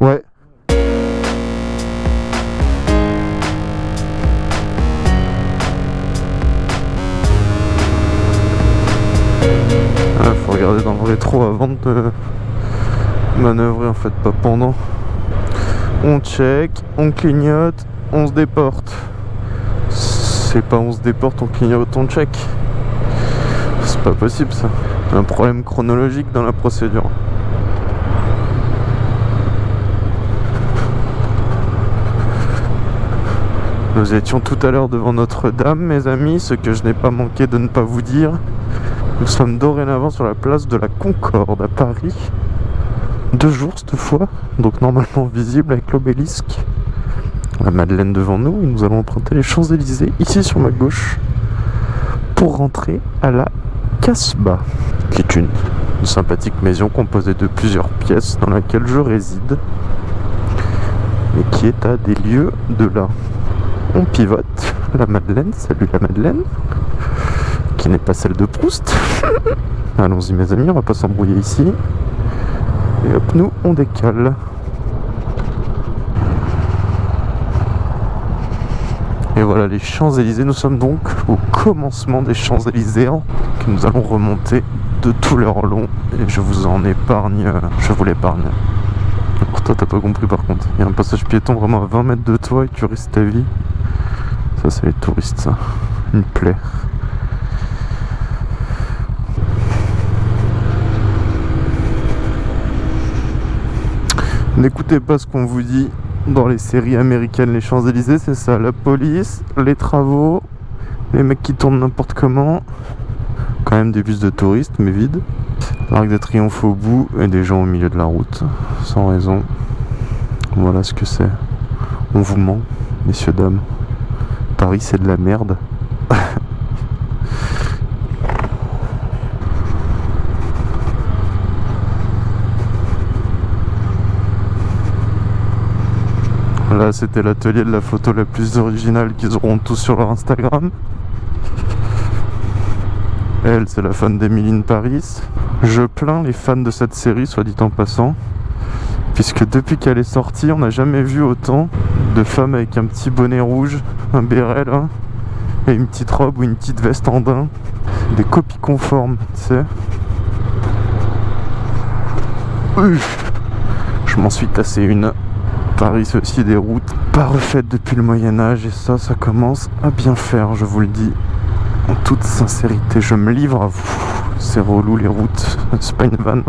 Ouais. Ah, faut regarder dans le rétro avant de manœuvrer en fait, pas pendant. On check, on clignote, on se déporte. C'est pas on se déporte, on clignote, on check. C'est pas possible ça. Un problème chronologique dans la procédure. Nous étions tout à l'heure devant Notre-Dame, mes amis, ce que je n'ai pas manqué de ne pas vous dire. Nous sommes dorénavant sur la place de la Concorde à Paris. Deux jours cette fois, donc normalement visible avec l'obélisque. La Madeleine devant nous et nous allons emprunter les Champs-Élysées ici sur ma gauche pour rentrer à la Casbah, qui est une, une sympathique maison composée de plusieurs pièces dans laquelle je réside et qui est à des lieux de là. On pivote la Madeleine, salut la Madeleine, qui n'est pas celle de Proust. Allons-y mes amis, on va pas s'embrouiller ici. Et hop, nous on décale. Et voilà les Champs-Élysées, nous sommes donc au commencement des Champs-Élyséens que nous allons remonter de tout leur long et je vous en épargne, je vous l'épargne. Pour toi t'as pas compris par contre, il y a un passage piéton vraiment à 20 mètres de toi et tu risques ta vie. Ça c'est les touristes ça, une plaie. N'écoutez pas ce qu'on vous dit dans les séries américaines, les Champs-Élysées, c'est ça. La police, les travaux, les mecs qui tournent n'importe comment. Quand même des bus de touristes, mais vides. L'arc de triomphe au bout et des gens au milieu de la route, sans raison. Voilà ce que c'est. On vous ment, messieurs, dames. Paris, c'est de la merde. Là, c'était l'atelier de la photo la plus originale qu'ils auront tous sur leur Instagram. Elle, c'est la fan d'Emily Paris. Je plains les fans de cette série, soit dit en passant. Puisque depuis qu'elle est sortie, on n'a jamais vu autant de femmes avec un petit bonnet rouge, un béret là, et une petite robe ou une petite veste en daim. Des copies conformes, tu sais. Je m'en suis tassé une. Paris, c'est aussi des routes pas refaites depuis le Moyen-Âge et ça, ça commence à bien faire, je vous le dis. En toute sincérité, je me livre à vous. C'est relou les routes, c'est pas une vanne.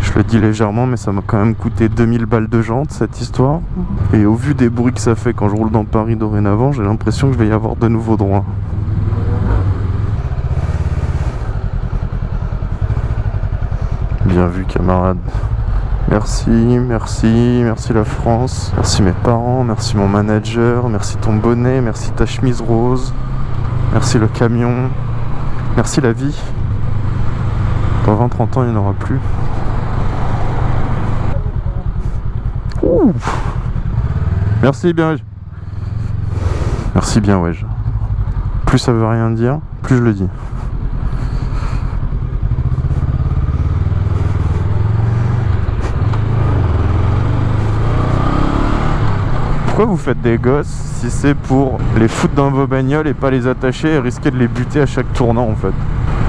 Je le dis légèrement, mais ça m'a quand même coûté 2000 balles de jantes cette histoire. Et au vu des bruits que ça fait quand je roule dans Paris dorénavant, j'ai l'impression que je vais y avoir de nouveaux droits. Bien vu, camarade. Merci, merci, merci la France, merci mes parents, merci mon manager, merci ton bonnet, merci ta chemise rose, merci le camion, merci la vie. Dans 20-30 ans, il n'y en aura plus. Merci bien, ouais. Merci bien, ouais. Plus ça veut rien dire, plus je le dis. Pourquoi vous faites des gosses si c'est pour les foutre dans vos bagnoles et pas les attacher et risquer de les buter à chaque tournant en fait?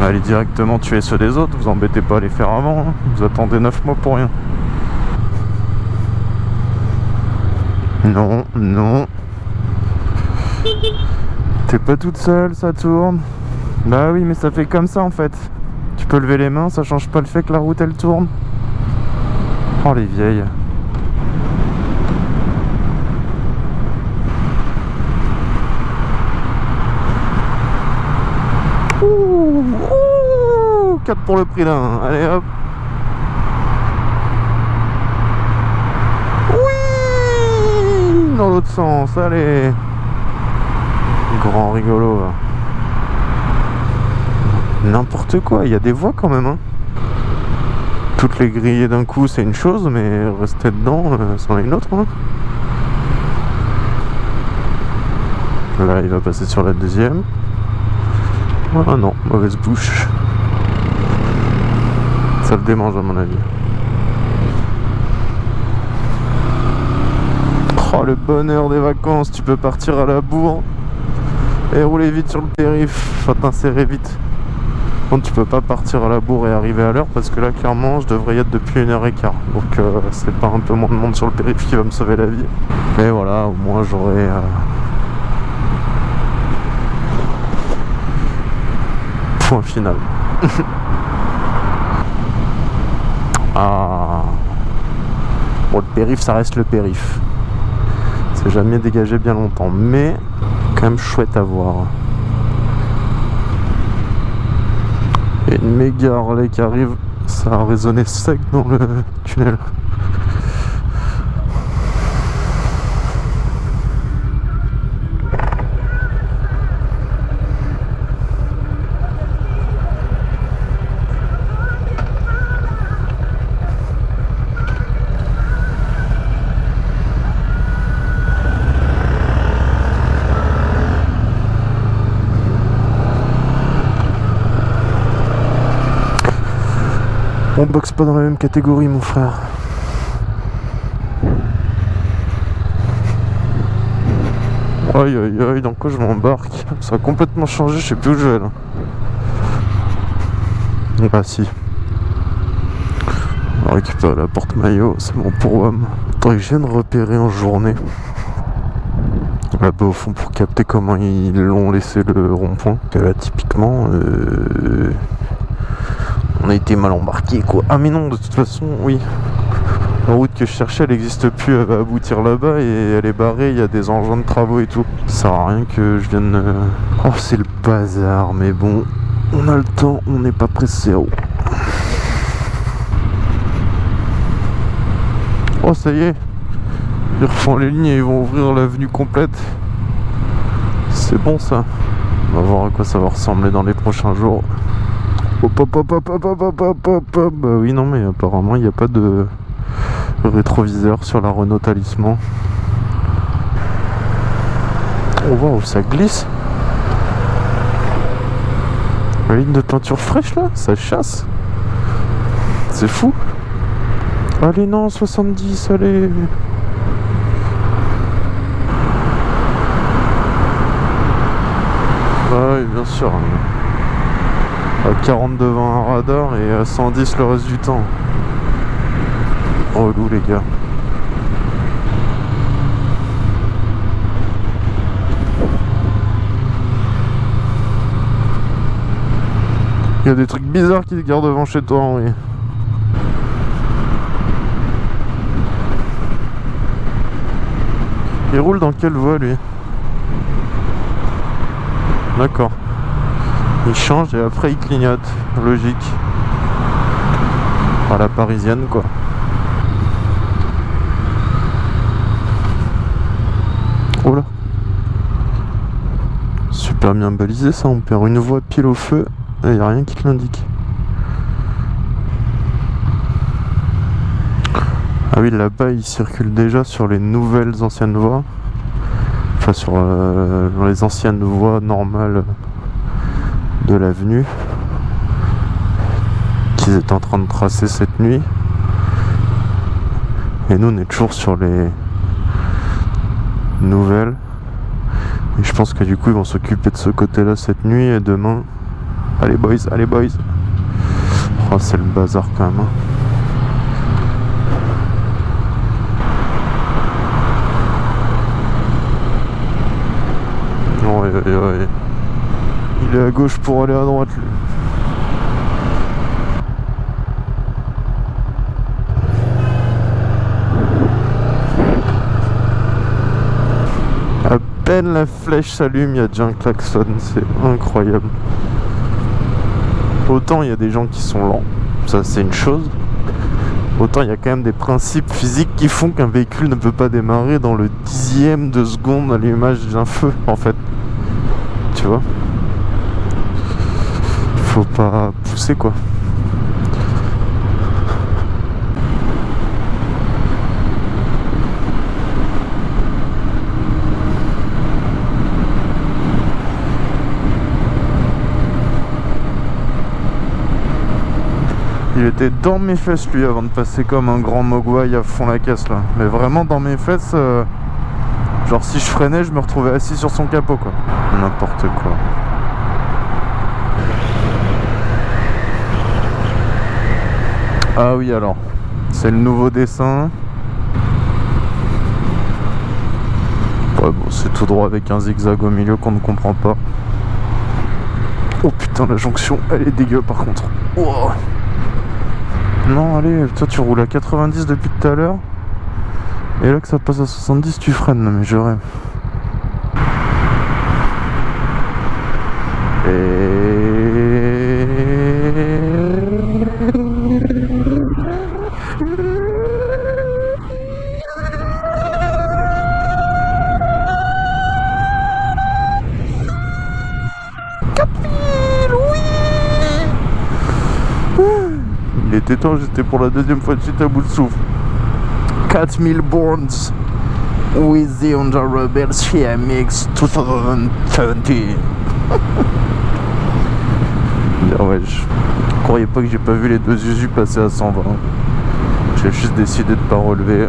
Allez directement tuer ceux des autres, vous embêtez pas à les faire avant, hein. vous attendez 9 mois pour rien. Non, non. T'es pas toute seule, ça tourne. Bah oui, mais ça fait comme ça en fait. Tu peux lever les mains, ça change pas le fait que la route elle tourne. Oh les vieilles. Ouh, ouh, 4 pour le prix d'un. Allez hop. Oui Dans sens, allez. Grand rigolo. N'importe quoi, il y a des voies quand même. Hein. Toutes les griller d'un coup, c'est une chose, mais rester dedans, euh, c'en est une autre. Hein. Là, il va passer sur la deuxième. Ah non, mauvaise bouche. Ça le démange à mon avis. Le bonheur des vacances, tu peux partir à la bourre et rouler vite sur le périph, faut t'insérer vite. Bon, tu peux pas partir à la bourre et arriver à l'heure parce que là, clairement, je devrais être depuis une heure et quart. Donc, euh, c'est pas un peu moins de monde sur le périph qui va me sauver la vie. Mais voilà, au moins j'aurai. Euh, point final. ah. Bon, le périph, ça reste le périph. C'est jamais dégagé bien longtemps, mais quand même chouette à voir. Une méga Harley qui arrive, ça a résonné sec dans le tunnel. Boxe pas dans la même catégorie, mon frère. Aïe aïe aïe, dans quoi je m'embarque? Ça a complètement changé, je sais plus où je vais là. Ah si. On récupère la porte-maillot, c'est bon pour WAM. Faudrait que je vienne repérer en journée. Là-bas au fond pour capter comment ils l'ont laissé le rond-point. Là typiquement, euh, on a été mal embarqué quoi. Ah mais non, de toute façon, oui. La route que je cherchais, elle n'existe plus, elle va aboutir là-bas et elle est barrée, il y a des engins de travaux et tout. Ça sert à rien que je vienne... Euh, oh, c'est le bazar, mais bon, on a le temps, on n'est pas pressé. Oh. oh, ça y est, ils refont les lignes et ils vont ouvrir l'avenue complète. C'est bon ça. On va voir à quoi ça va ressembler dans les prochains jours. Hop, hop, hop, hop, hop, hop, hop, hop, hop. Bah oui, non, mais apparemment, il n'y a pas de rétroviseur sur la Renault Talisman. On voit où ça glisse. La ligne de peinture fraîche là, ça chasse. C'est fou. Allez, non, 70, allez. Ah oui, bien sûr. À 40 devant un radar et à 110 le reste du temps. Relou les gars. Il y a des trucs bizarres qui se gardent devant chez toi, Henri. Il roule dans quelle voie lui? D'accord. Il change et après il clignote. Logique. À la parisienne quoi. Oh là. Super bien balisé ça, on perd une voie pile au feu et il n'y a rien qui te l'indique. Ah oui, là-bas, il circule déjà sur les nouvelles anciennes voies. Enfin, sur euh, les anciennes voies normales de l'avenue qu'ils étaient en train de tracer cette nuit. Et nous, on est toujours sur les nouvelles. Et je pense que du coup, ils vont s'occuper de ce côté-là cette nuit et demain. Allez, boys, allez, boys. Oh, c'est le bazar quand même. Hein. Il est à gauche pour aller à droite lui. À peine la flèche s'allume, il y a déjà un klaxon, c'est incroyable. Autant il y a des gens qui sont lents, ça c'est une chose. Autant il y a quand même des principes physiques qui font qu'un véhicule ne peut pas démarrer dans le dixième de seconde à l'image d'un feu en fait. Tu vois? Faut pas pousser quoi. Il était dans mes fesses lui avant de passer comme un grand mogwai à fond la caisse là. Mais vraiment dans mes fesses, euh, Genre si je freinais, je me retrouvais assis sur son capot quoi. N'importe quoi. Ah oui alors, c'est le nouveau dessin. Ouais bon, c'est tout droit avec un zigzag au milieu qu'on ne comprend pas. Oh putain, la jonction, elle est dégueu par contre. Non, allez, toi tu roules à 90 depuis tout à l'heure. Et là que ça passe à 70, tu freines. Mais je rêve. Il était temps, j'étais pour la deuxième fois de suite à bout de souffle. 4000 bonds with the Honda Rebel CMX 2020. ah ouais, je croyais pas que j'ai pas vu les deux Usu passer à 120. J'ai juste décidé de pas relever.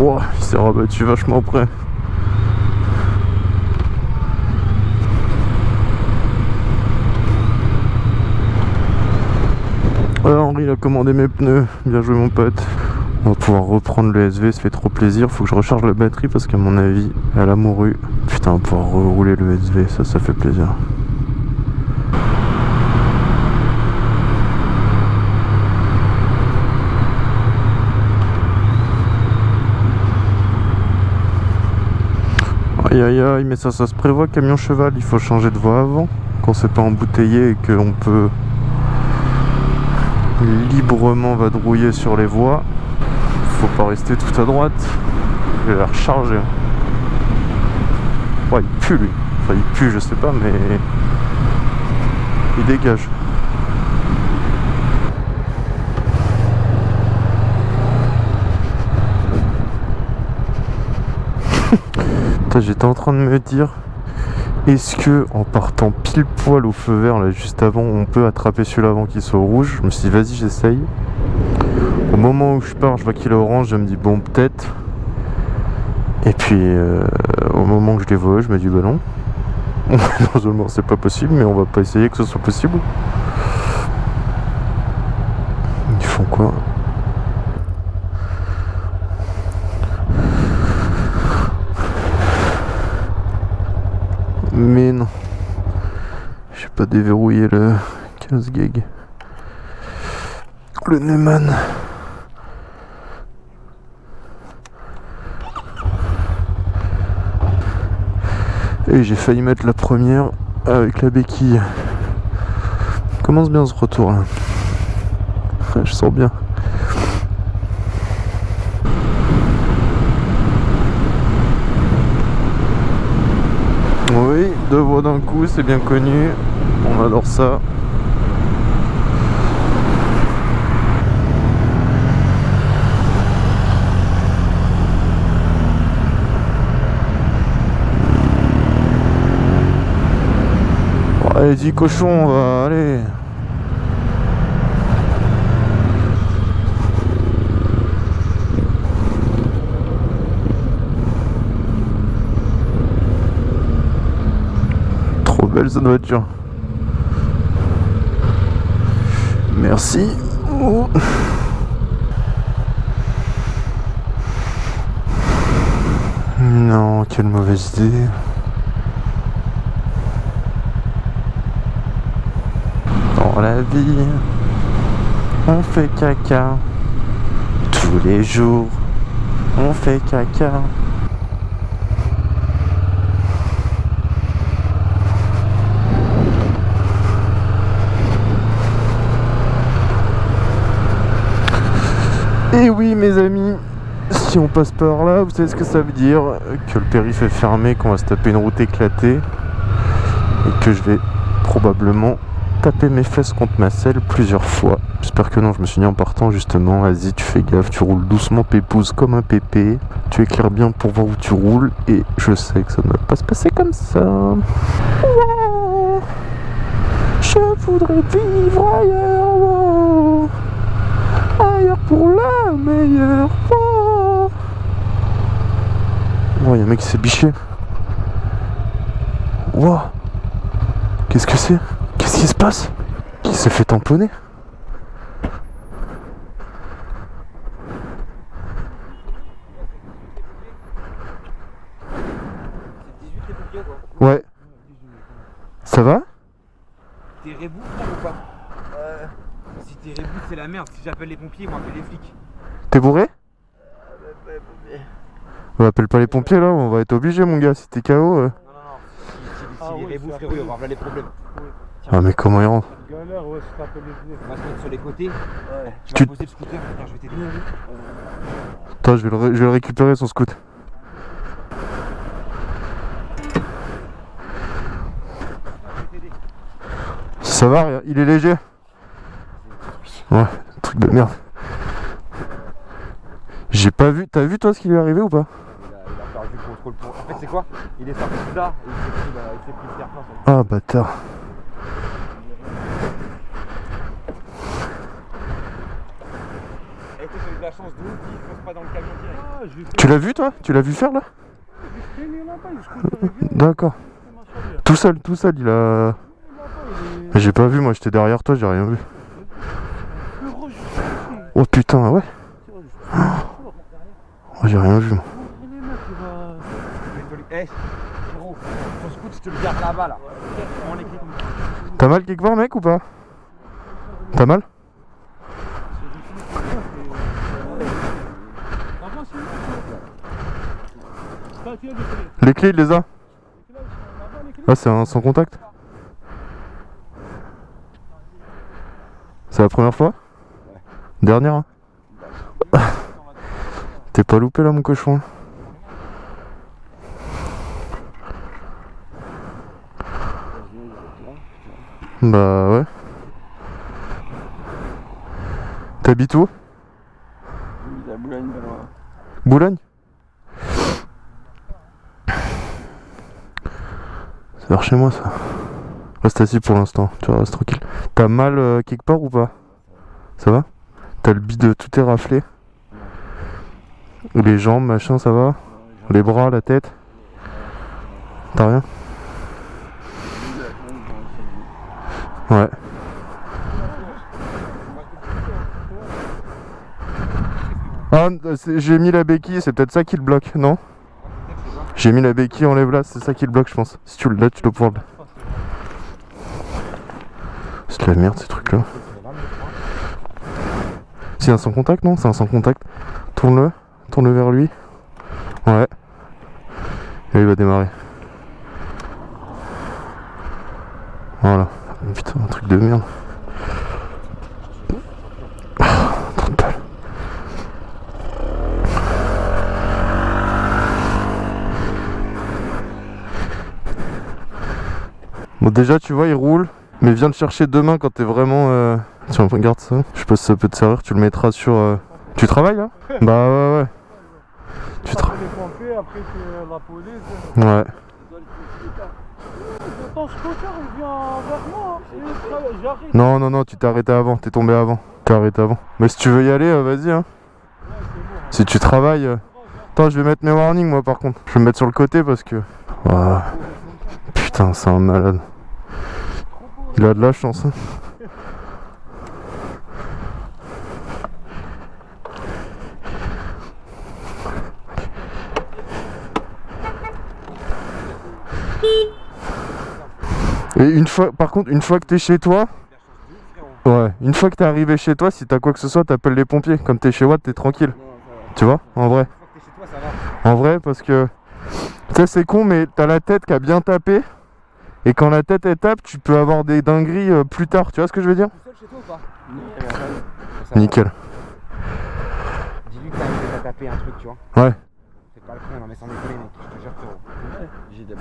Wow, il s'est rabattu vachement près. Henri il a commandé mes pneus, bien joué mon pote. On va pouvoir reprendre le SV, ça fait trop plaisir. Faut que je recharge la batterie parce qu'à mon avis, elle a mouru. Putain, on va pouvoir rouler le SV, ça, ça fait plaisir. Aïe aïe aïe, mais ça, ça se prévoit, camion cheval, il faut changer de voie avant, quand c'est pas embouteillé et qu'on peut librement vadrouiller sur les voies. Faut pas rester tout à droite. Je vais la recharger. Ouais, il pue lui. Enfin, il pue, je sais pas, mais il dégage. J'étais en train de me dire est-ce que en partant pile poil au feu vert là juste avant on peut attraper celui-là avant qu'il soit rouge? Je me suis dit vas-y j'essaye. Au moment où je pars je vois qu'il est orange, je me dis bon peut-être. Et puis euh, au moment où je les vois je me dis bah non. non c'est pas possible mais on va pas essayer que ce soit possible. Ils font quoi? Mais non. J'ai pas déverrouillé le 15 gig. Le Neumann. Et j'ai failli mettre la première avec la béquille. Commence bien ce retour là. Je sens bien. Oui, deux voix d'un coup, c'est bien connu. On adore ça. allez, cochon, on va aller. Cette voiture. Merci. Non, quelle mauvaise idée. Dans la vie, on fait caca. Tous les jours, on fait caca. Et oui mes amis, si on passe par là, vous savez ce que ça veut dire Que le périph' est fermé, qu'on va se taper une route éclatée et que je vais probablement taper mes fesses contre ma selle plusieurs fois. J'espère que non, je me suis dit en partant justement, vas-y tu fais gaffe, tu roules doucement pépouse comme un pépé, tu éclaires bien pour voir où tu roules et je sais que ça ne va pas se passer comme ça. Je voudrais vivre ailleurs, wow. Ailleurs pour la meilleure. Wow. Oh, y a un mec qui s'est biché. Wow. Qu'est-ce que c'est? Qu'est-ce qui se passe? Qui s'est fait tamponner C'est 18 les pompiers quoi. Ouais. Ça va T'es reboot là ou pas Euh. Si t'es reboot c'est la merde. Si j'appelle les pompiers ils vont appeler les flics. T'es bourré? On appelle pas les pompiers là, on va être obligé mon gars, si t'es KO. euh. Non non non. Si, si, si Ah les oui, reboots c'est frérot ils vont avoir là les problèmes. Ah mais comment il rentre? Galère, ouais, je t'appelle les. On va se mettre sur les côtés. Ouais. Tu Tu- vas poser le scooter. Regarde je vais t'aider. Attends, je vais, le ré- je vais le récupérer son scoot. Ça va, il est léger Ouais, truc de merde. J'ai pas vu, t'as vu toi ce qui lui est arrivé ou pas? Il a, il a perdu le contrôle pour. En fait c'est quoi? Il est sorti de là et il s'est pris, la- il s'est pris le terre-plein sur le- Ah bâtard. Eh toi t'as eu de la chance de ouf, il fonce pas dans le camion direct. Ah, fait Tu l'as vu toi? Tu l'as vu faire là? D'accord. Tout seul, tout seul, il a... J'ai pas vu, moi j'étais derrière toi, j'ai rien vu. heureux, je suis ici. Oh putain, ouais suis fort. Oh, J'ai rien vu. T'as mal quelque part mec ou pas? T'as mal? Les clés, il les a. Ah, c'est un sans contact C'est la première fois? Dernière hein T'es pas loupé là mon cochon Bah ouais. T'habites où? Boulogne. Boulogne C'est vers chez moi ça. Reste assis pour l'instant, tu restes tranquille. T'as mal euh, quelque part ou pas? Ça va? T'as le bide, tout est raflé Les jambes, machin, ça va Les bras, la tête T'as rien Ouais. Ah, j'ai mis la béquille, c'est peut-être ça qui le bloque, non J'ai mis la béquille, enlève là, c'est ça qui le bloque, je pense. Si tu le là, tu dois pouvoir le. C'est de la merde ces trucs là. C'est un sans contact, non? C'est un sans contact. Tourne-le, tourne-le vers lui. Ouais. Et il va démarrer. Voilà. Putain, un truc de merde. Bon déjà tu vois il roule mais viens le chercher demain quand t'es vraiment euh... Tiens regarde ça Je sais pas si ça peut te servir tu le mettras sur euh, Tu travailles là Bah ouais ouais Tu travailles après c'est la police. Ouais hein. Non non non tu t'es arrêté avant T'es tombé avant T'es arrêté avant Mais si tu veux y aller euh, vas-y hein Si tu travailles euh, Attends je vais mettre mes warnings moi par contre Je vais me mettre sur le côté parce que Ouah. Putain c'est un malade Il a de la chance hein. Et une fois, par contre, une fois que t'es chez toi, ouais, une fois que t'es arrivé chez toi, si t'as quoi que ce soit, t'appelles les pompiers. Comme t'es chez Watt, t'es tranquille. Tu vois, en vrai. En vrai, parce que, tu sais, c'est con, mais t'as la tête qui a bien tapé. Et quand la tête elle tape, tu peux avoir des dingueries euh, plus tard. Tu vois ce que je veux dire? Tout seul chez toi ou pas? Ça va. Nickel. Dis-lui que t'as t'as tapé un truc tu vois. Ouais. C'est pas le con non mais sans déconner mec. Je te jure frérot. J'ai tapé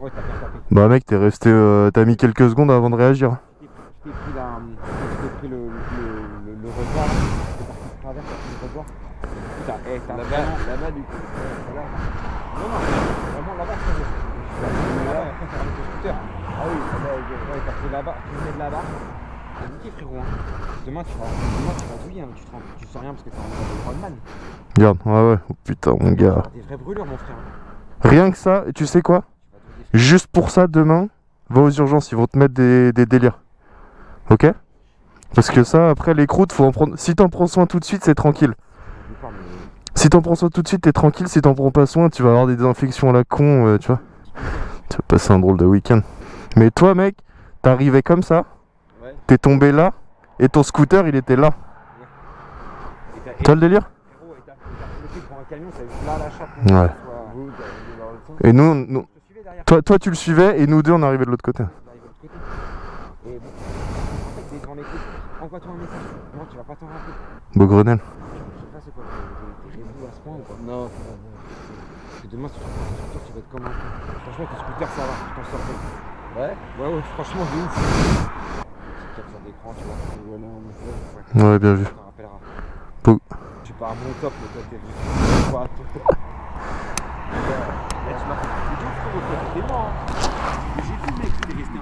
Ouais t'as bien tapé. Bah mec, t'es resté, euh, t'as mis quelques secondes avant de réagir. Je t'ai pris la. Je t'ai pris le, le, le, le revoir là. Parti de travers, t'as pris le revoir. Putain, eh, t'as vraiment. Là-bas, du coup. Voilà. Non, non, vraiment là-bas, frérot. Je suis allé là-bas après scooter. Ah oui, là-bas, Ouais, t'as pris là-bas. Tu là-bas. C'est niqué, frérot. Hein. Demain, tu vas, demain, tu vas douiller. Hein. Tu, te rends- tu sens rien parce que t'es en Rodman. Regarde, ouais, ouais. Oh, putain, mon gars. Des vraies brûlures, mon frère. Rien que ça, et tu sais quoi? Juste pour ça, demain, va aux urgences, ils vont te mettre des, des délires. Ok? Parce que ça, après, les croûtes, faut en prendre. Si t'en prends soin tout de suite, c'est tranquille. Si t'en prends soin tout de suite, t'es tranquille. Si t'en prends pas soin, tu vas avoir des infections à la con, euh, tu vois. Tu vas passer un drôle de week-end. Mais toi, mec, arrivé comme ça, Ouais. t'es tombé là, et ton scooter, il était là. T'as- T'as le délire Frérot, et t'as t'as bloqué pour un camion, ça là la chape. Ouais. Et nous, toi, toi, tu le suivais, et nous deux, on arrivait de l'autre côté. On arrive de l'autre côté. Et bon, en fait, des grands écoutes. Envoie-toi un message. Non, tu vas pas t'en rappeler. Beau Grenelle. Je sais pas c'est quoi, t'es t'es réseau à ce point ou pas? Non. Parce que demain, si tu prends ton scooter, tu vas être comme un con. Franchement, ton scooter, ça va, tu t'en. Ouais. Ouais, ouais, franchement, ouf. Capture d'écran, tu vois. Ouais, bien vu. tu t'en Tu pars à mon top, mais toi, t'es juste. Quoi, toi Là, tu m'as fait des deux frérot, toi, t'étais mort. hein. Mais j'ai vu, mec, t'es resté.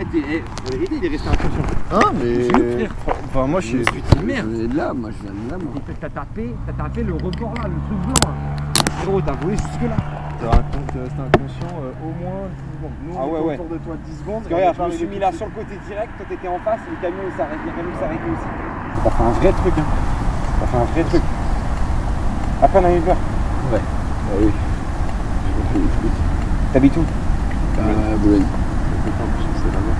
Eh, t'es. Eh, en vérité, il est resté inconscient. Hein, mais. Je suis Enfin, moi, je suis. Je suis de merde. Je de là, moi, je viens de là, moi. T'as tapé, t'as tapé le rebord là, le truc blanc là. Frérot, t'as volé jusque là. Tu racontes, euh, c'était inconscient euh, au moins 10 secondes. Nous, Ah on ouais, était ouais. autour de toi 10 secondes. Parce que regarde, je me suis mis là sur le côté direct, toi t'étais en face, et le camion il s'arrête, le camion s'arrêtait aussi. T'as fait un vrai truc, hein. T'as fait un vrai truc. Après, on a eu peur. Ah oui. T'habites où? Bah, Boulogne. C'est là-bas.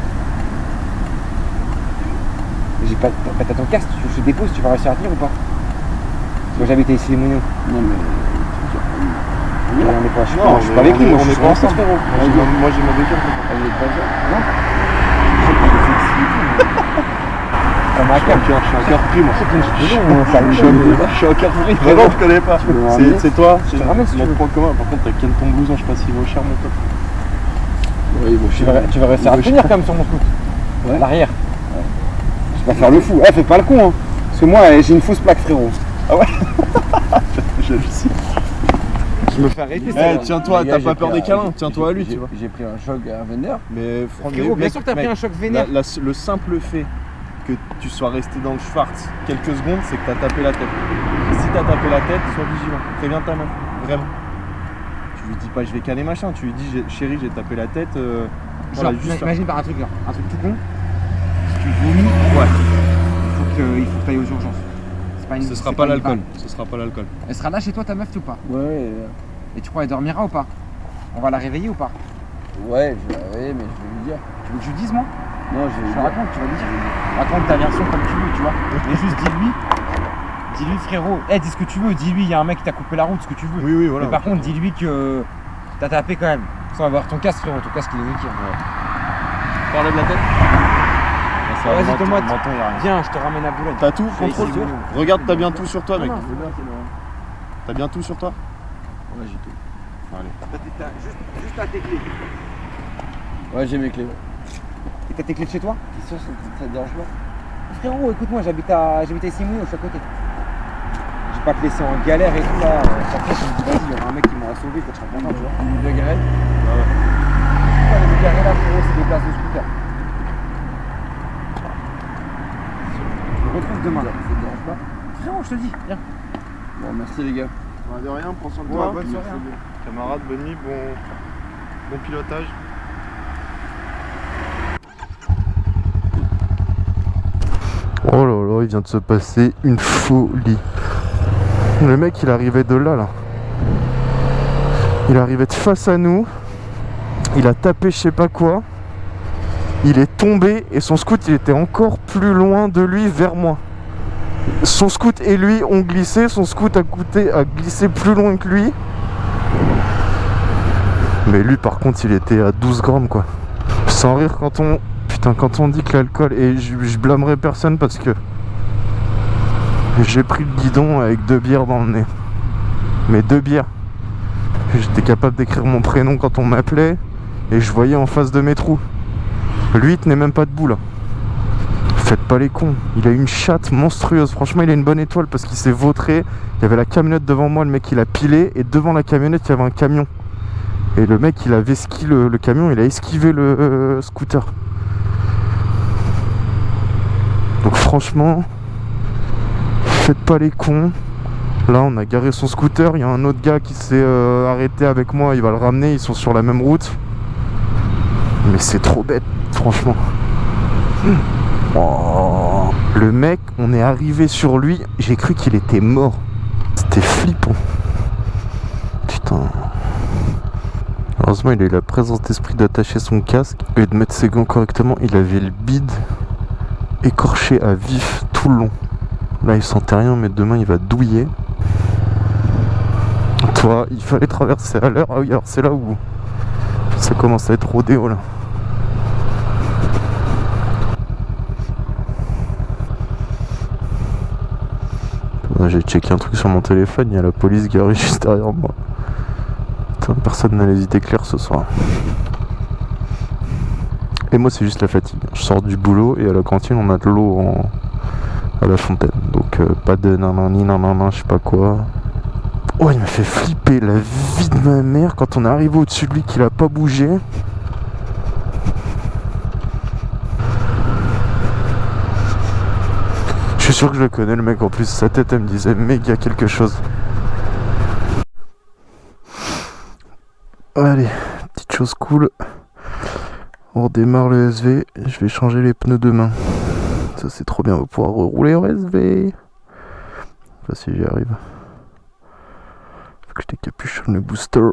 J'ai pas. T'as t'as ton casque, je te dépose, tu vas réussir à tenir ou pas? Moi j'habite à ici les Mounions. Non, mais. On est pas. Suis Non, pas, je suis pas avec lui, moi je suis pas ensemble. frérot. Moi, j'ai ma- bécane. Elle est pas ça. Un Je suis suis encore pris, moi. Ça Je suis suis encore pris. Vraiment, je connais pas. C'est c'est toi. tu notre point commun. Par contre, t'as ken ton blouson, je sais pas s'il vaut cher, mon pote. Oui, bon, Tu vas, tu vas réussir à Ouais, tenir quand même sur mon scoot. Ouais. L'arrière. Je vais pas faire le fou. Eh, fais pas le con, hein. Parce que moi, eh, j'ai une fausse plaque, frérot. Je le sais. Je me fais arrêter, Eh, tiens-toi, t'as pas peur des un- câlins, tiens-toi à lui, j'ai- tu vois. J'ai pris un choc à Vénère. Mais franchement, Frérot, bien sûr que t'as pris un choc vénère. le simple fait que tu sois resté dans le Schwartz quelques secondes, c'est que t'as tapé la tête. Et si t'as tapé la tête, sois vigilant. Préviens ta meuf, vraiment. Tu lui dis pas je vais caler machin, tu lui dis j'ai- chérie j'ai tapé la tête. euh, voilà, Genre, juste imagine par un truc, genre, un truc tout con. Si tu vomis, ouais. Faut que, il faut que t'ailles aux urgences. Pas une- Ce sera pas une l'alcool. balle. Ce sera pas l'alcool. Elle sera là chez toi, ta meuf, ou pas Ouais, Et tu crois, elle dormira ou pas? On va la réveiller ou pas? Ouais, je vais ouais, mais je vais lui dire. Tu veux que je lui dise, moi? Non, je raconte, tu vas lui dire. Raconte ta version comme tu veux, tu vois. Mais juste dis-lui. Dis-lui, frérot. Eh, dis ce que tu veux. Dis-lui, il y a un mec qui t'a coupé la route, ce que tu veux. Oui, oui, voilà. Mais par contre, dis-lui que t'as tapé quand même. Sans avoir ton casque, frérot. Ton casque, il est niqué. Parler de la tête vas-y, a rien. Viens, je te ramène à Boulogne. T'as tout Contrôle Regarde, t'as bien tout sur toi, mec. T'as bien tout sur toi Ouais, j'ai tout. Juste, juste à tes clés. Ouais, j'ai mes clés. Et t'as tes clés de chez toi T'es sûr, ça, ça te dérange pas Frérot, écoute-moi, j'habite à, j'habite à Issy-Mouillon, je suis à côté. Je vais pas te laisser en galère et tout là. Euh, Après, je me dis, vas-y, il y aura un mec qui m'aura sauvé, peut-être je serai content, tu vois. Une de Pourquoi les garés là, frérot, c'est des places de scooter. Je me retrouve demain. Ça te dérange pas Frérot, je te dis, viens. Bon, merci les gars. De rien, prends soin de Ouais, toi. bonne soirée, hein. Camarade, bonne nuit, bon, bon pilotage. Oh là là, il vient de se passer une folie. Le mec, il arrivait de là, là. Il arrivait de face à nous. Il a tapé je sais pas quoi. Il est tombé et son scoot, il était encore plus loin de lui vers moi. Son scoot et lui ont glissé. Son scoot a, a glissé plus loin que lui. Mais lui, par contre, il était à 12 grammes, quoi. Sans rire quand on Putain, quand on dit que l'alcool, et je blâmerai personne parce que j'ai pris le guidon avec deux bières dans le nez. Mais deux bières. J'étais capable d'écrire mon prénom quand on m'appelait et je voyais en face de mes trous. Lui, il tenait même pas debout là. Faites pas les cons. Il a une chatte monstrueuse. Franchement, il a une bonne étoile parce qu'il s'est vautré. Il y avait la camionnette devant moi, le mec il a pilé et devant la camionnette, il y avait un camion. Et le mec, il avait le, le camion, il a esquivé le euh, scooter. Donc franchement, pas les cons. Là, on a garé son scooter. Il y a un autre gars qui s'est euh, arrêté avec moi. Il va le ramener. Ils sont sur la même route. Mais c'est trop bête, franchement. Oh. Le mec, on est arrivé sur lui. J'ai cru qu'il était mort. C'était flippant. Putain. Heureusement, il a eu la présence d'esprit d'attacher son casque et de mettre ses gants correctement. Il avait le bide écorché à vif tout le long. Là, il sentait rien, mais demain, il va douiller. Toi, il fallait traverser à l'heure. Ah oui, alors c'est là où ça commence à être rodéo là. Ah, J'ai checké un truc sur mon téléphone, il y a la police garée juste derrière moi. Putain, personne n'a les idées claires ce soir. Et moi, c'est juste la fatigue. Je sors du boulot et à la cantine, on a de l'eau en... à la fontaine. Donc, euh, pas de nanani, nanana, je sais pas quoi. Oh, il m'a fait flipper la vie de ma mère quand on est arrivé au-dessus de lui qu'il a pas bougé. Je suis sûr que je le connais le mec en plus, sa tête elle me disait méga quelque chose. Allez, petite chose cool. On redémarre le SV, je vais changer les pneus demain. Ça c'est trop bien, on pouvoir rouler en SV. Enfin si j'y arrive. Faut que je décapuchonne le booster.